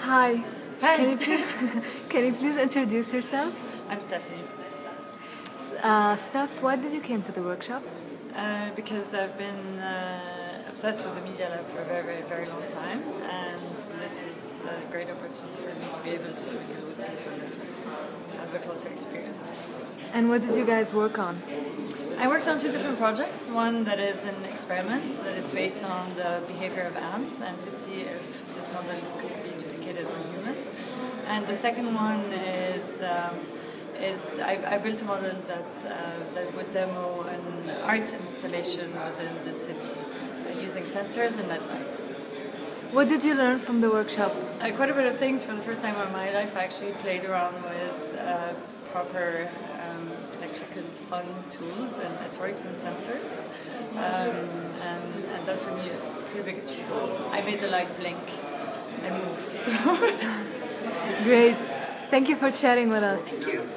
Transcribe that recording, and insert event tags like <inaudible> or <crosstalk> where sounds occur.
Hi. Hi. Can you <laughs> please <laughs> can you please introduce yourself? I'm Stephanie. Uh, Steph, why did you came to the workshop? Uh, because I've been uh, obsessed with the Media Lab for a very, very, very long time, and this was a great opportunity for me to be able to meet with people and have a closer experience. And what did you guys work on? I worked on two different projects. One that is an experiment that is based on the behavior of ants and to see if this model could be duplicated on humans. And the second one is um, is I, I built a model that uh, that would demo an art installation within the city uh, using sensors and LED lights. What did you learn from the workshop? Uh, quite a bit of things for the first time in my life. I actually played around with uh, proper um, electrical fun tools and networks and sensors. Um, and, and that for me is a pretty big achievement. I made the light blink and move. <laughs> So Great. Thank you for chatting with us. Thank you.